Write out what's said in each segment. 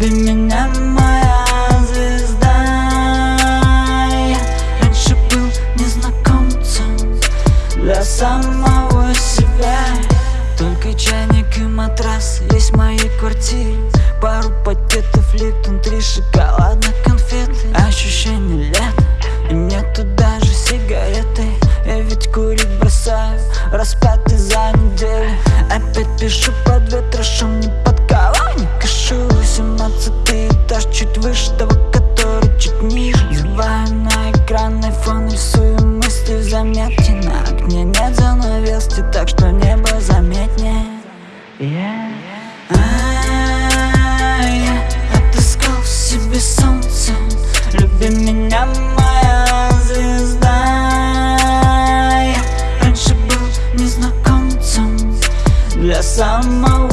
Люби меня, моя звезда Я раньше был незнакомцем для самого себя Только чайник и матрас есть в моей квартире Пару пакетов липтон, три шоколадных конфеты Ощущение лет, и нету даже сигареты Я ведь курить бросаю, раз за неделю Опять пишу под ветром, не по. выше того, который чуть ниже. Взрываю на экранный фон, рисую мысли заметки На окне нет занавески, так что небо заметнее. Yeah. Я отыскал в себе солнце, люби меня, моя звезда. Я раньше был незнакомцем. Для самого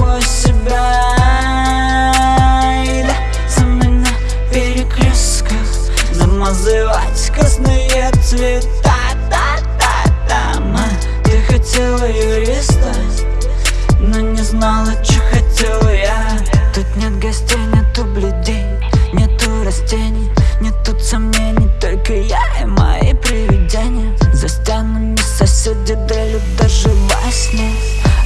Но не знала, что хотела я. Тут нет гостей, нету блюдей Нету растений, нету сомнений Только я и мои привидения. За стенами соседи дрели даже во сне.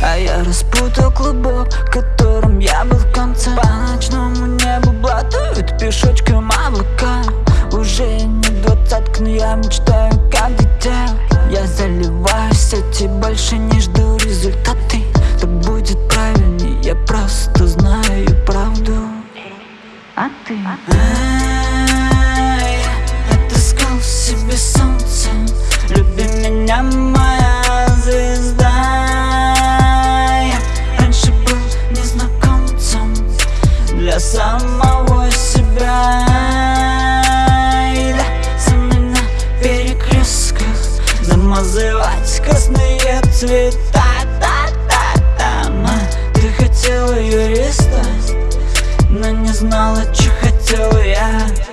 А я распутал клубок, которым я был в конце. По ночному небу блатуют пешочком ты. Ай, отыскал в себе Люби меня, моя звезда. Раньше был незнакомцем Для самого себя. Да, Со перекрестках Замазывать красные цветы не знала, что хотела я.